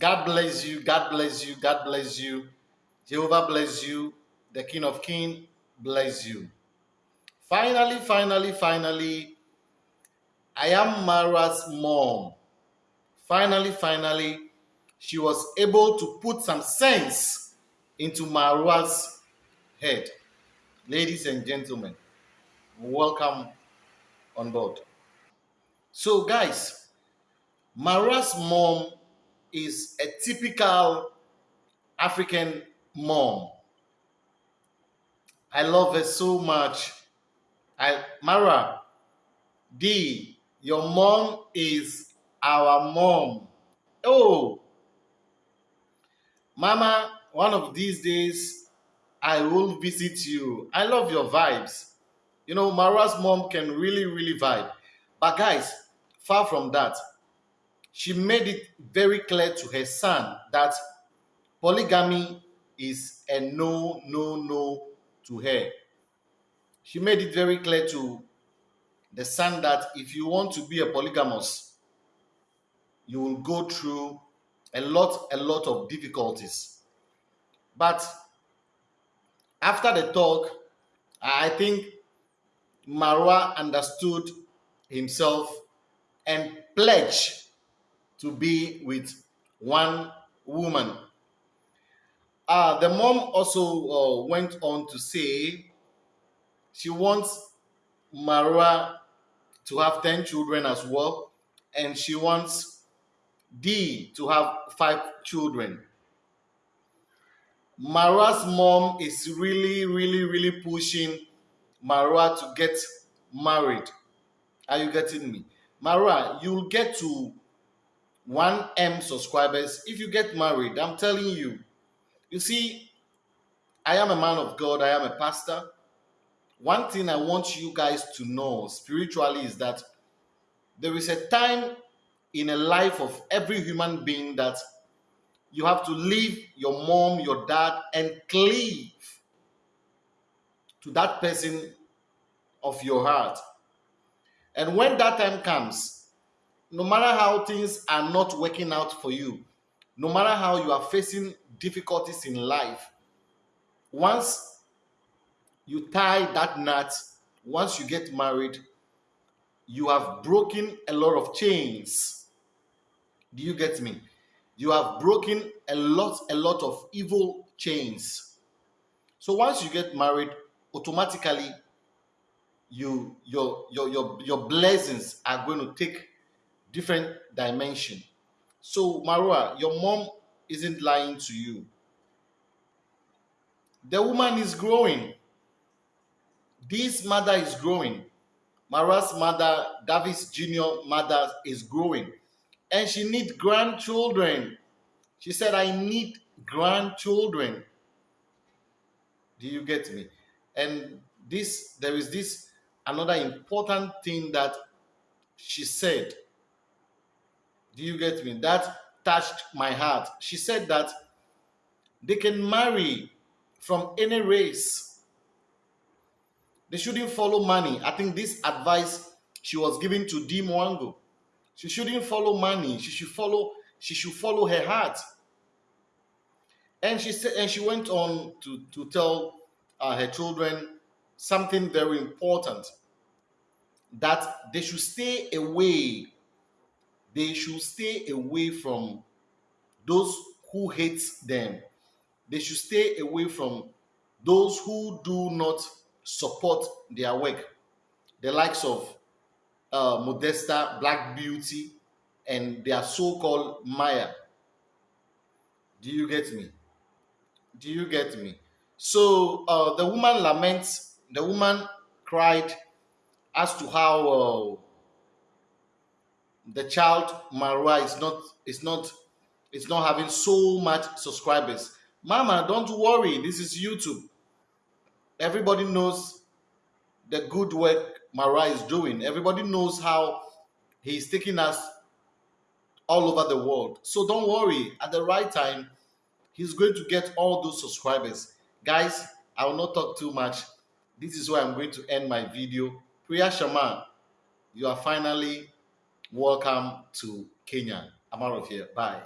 God bless you. God bless you. God bless you. Jehovah bless you. The King of Kings bless you. Finally, finally, finally, I am Mara's mom. Finally, finally, she was able to put some sense into Mara's head. Ladies and gentlemen, welcome on board. So, guys, Mara's mom is a typical African mom. I love her so much. I Mara, D, your mom is our mom. Oh, Mama, one of these days I will visit you. I love your vibes. You know, Mara's mom can really, really vibe. But guys, far from that, she made it very clear to her son that polygamy is a no, no, no to her. She made it very clear to the son that if you want to be a polygamous, you will go through a lot, a lot of difficulties. But after the talk, I think Marwa understood himself and pledged to be with one woman. Uh, the mom also uh, went on to say she wants Marwa to have 10 children as well, and she wants D to have five children. Marwa's mom is really, really, really pushing Marwa to get married. Are you getting me? Marwa, you'll get to 1M subscribers if you get married. I'm telling you. You see, I am a man of God, I am a pastor. One thing I want you guys to know spiritually is that there is a time in a life of every human being that you have to leave your mom, your dad, and cleave to that person of your heart. And when that time comes, no matter how things are not working out for you, no matter how you are facing difficulties in life, once you tie that knot, once you get married, you have broken a lot of chains. Do you get me? You have broken a lot, a lot of evil chains. So once you get married, automatically you your your your your blessings are going to take different dimension. So Marwa, your mom isn't lying to you. The woman is growing. This mother is growing. Mara's mother, Davis Jr. mother is growing. And she needs grandchildren. She said, I need grandchildren. Do you get me? And this, there is this another important thing that she said. Do you get me? That touched my heart. She said that they can marry from any race. They shouldn't follow money. I think this advice she was giving to D Mwango. She shouldn't follow money. She should follow. She should follow her heart. And she said, and she went on to to tell uh, her children something very important that they should stay away. They should stay away from those who hate them. They should stay away from those who do not support their work. The likes of uh, Modesta, Black Beauty, and their so-called Maya. Do you get me? Do you get me? So uh, the woman laments, the woman cried as to how uh, the child Marwa is not is not is not having so much subscribers. Mama, don't worry. This is YouTube. Everybody knows the good work Marwa is doing. Everybody knows how he's taking us all over the world. So don't worry. At the right time, he's going to get all those subscribers. Guys, I will not talk too much. This is where I'm going to end my video. Priya Shaman, you are finally welcome to Kenya. I'm out of here. Bye.